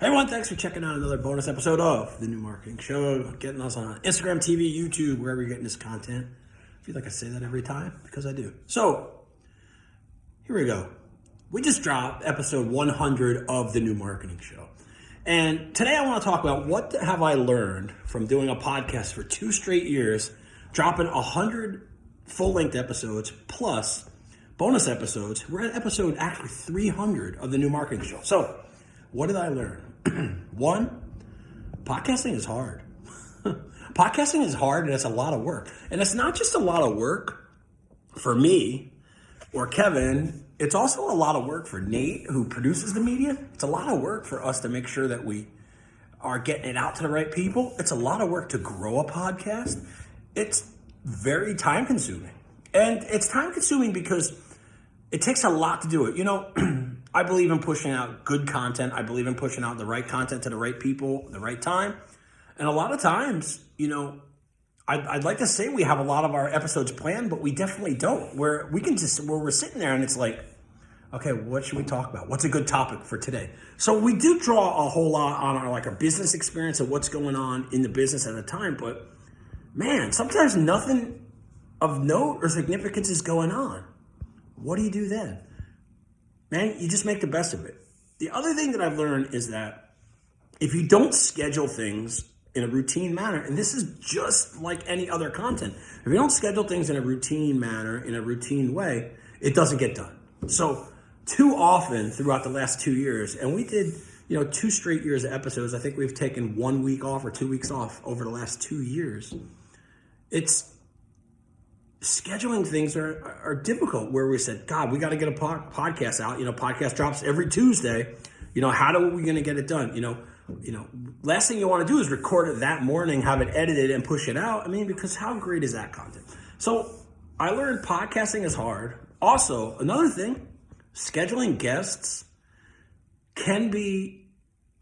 Hey everyone, thanks for checking out another bonus episode of the New Marketing Show. Getting us on Instagram, TV, YouTube, wherever you're getting this content. I feel like I say that every time because I do. So, here we go. We just dropped episode 100 of the New Marketing Show. And today I want to talk about what have I learned from doing a podcast for two straight years, dropping 100 full-length episodes plus bonus episodes. We're at episode actually 300 of the New Marketing Show. So, what did I learn? One, podcasting is hard. podcasting is hard and it's a lot of work. And it's not just a lot of work for me or Kevin, it's also a lot of work for Nate, who produces the media. It's a lot of work for us to make sure that we are getting it out to the right people. It's a lot of work to grow a podcast. It's very time consuming. And it's time consuming because it takes a lot to do it. You know, I believe in pushing out good content. I believe in pushing out the right content to the right people, the right time. And a lot of times, you know, I'd, I'd, like to say we have a lot of our episodes planned, but we definitely don't. Where we can just where we're sitting there and it's like, okay, what should we talk about? What's a good topic for today? So we do draw a whole lot on our like our business experience of what's going on in the business at the time, but man, sometimes nothing of note or significance is going on. What do you do then? Man, you just make the best of it. The other thing that I've learned is that if you don't schedule things in a routine manner, and this is just like any other content, if you don't schedule things in a routine manner, in a routine way, it doesn't get done. So too often throughout the last two years, and we did, you know, two straight years of episodes. I think we've taken one week off or two weeks off over the last two years. It's scheduling things are, are difficult where we said, God, we got to get a podcast out. You know, podcast drops every Tuesday. You know, how do we going to get it done? You know, you know, last thing you want to do is record it that morning, have it edited and push it out. I mean, because how great is that content? So I learned podcasting is hard. Also, another thing, scheduling guests can be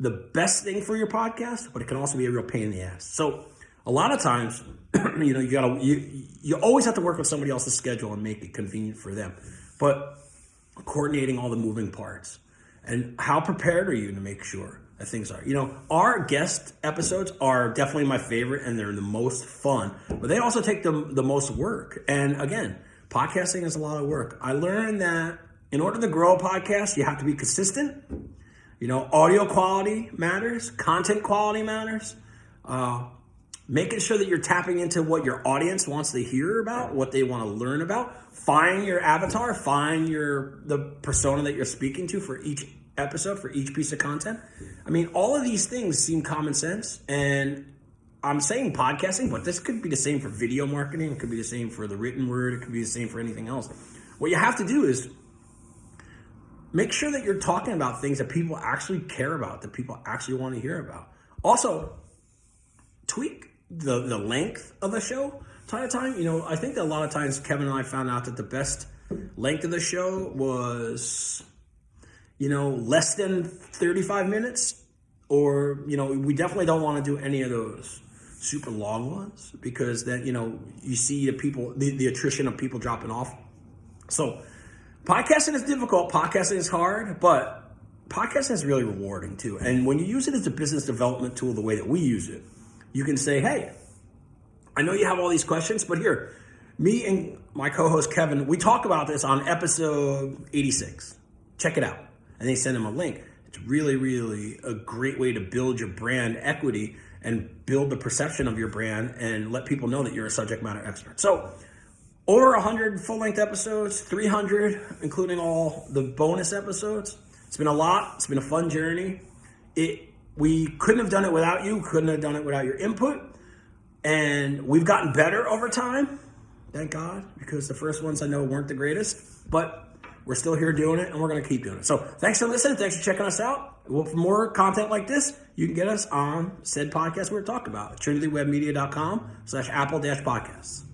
the best thing for your podcast, but it can also be a real pain in the ass. So a lot of times, you know, you gotta you you always have to work with somebody else's schedule and make it convenient for them. But coordinating all the moving parts and how prepared are you to make sure that things are. You know, our guest episodes are definitely my favorite and they're the most fun, but they also take the the most work. And again, podcasting is a lot of work. I learned that in order to grow a podcast, you have to be consistent. You know, audio quality matters, content quality matters. Uh, making sure that you're tapping into what your audience wants to hear about, what they want to learn about. Find your avatar, find your the persona that you're speaking to for each episode, for each piece of content. I mean, all of these things seem common sense and I'm saying podcasting, but this could be the same for video marketing. It could be the same for the written word. It could be the same for anything else. What you have to do is make sure that you're talking about things that people actually care about, that people actually want to hear about. Also, tweak the the length of the show time to time. You know, I think a lot of times Kevin and I found out that the best length of the show was, you know, less than 35 minutes. Or, you know, we definitely don't want to do any of those super long ones because then, you know, you see the people, the, the attrition of people dropping off. So podcasting is difficult. Podcasting is hard, but podcasting is really rewarding too. And when you use it as a business development tool, the way that we use it, you can say, hey, I know you have all these questions, but here, me and my co-host Kevin, we talk about this on episode 86. Check it out. And they send him a link. It's really, really a great way to build your brand equity and build the perception of your brand and let people know that you're a subject matter expert. So over 100 full-length episodes, 300, including all the bonus episodes. It's been a lot. It's been a fun journey. It we couldn't have done it without you, couldn't have done it without your input. And we've gotten better over time, thank God, because the first ones I know weren't the greatest, but we're still here doing it and we're going to keep doing it. So thanks for listening. Thanks for checking us out. Well, for more content like this, you can get us on said podcast we are talking about, trinitywebmedia.com slash apple dash podcasts.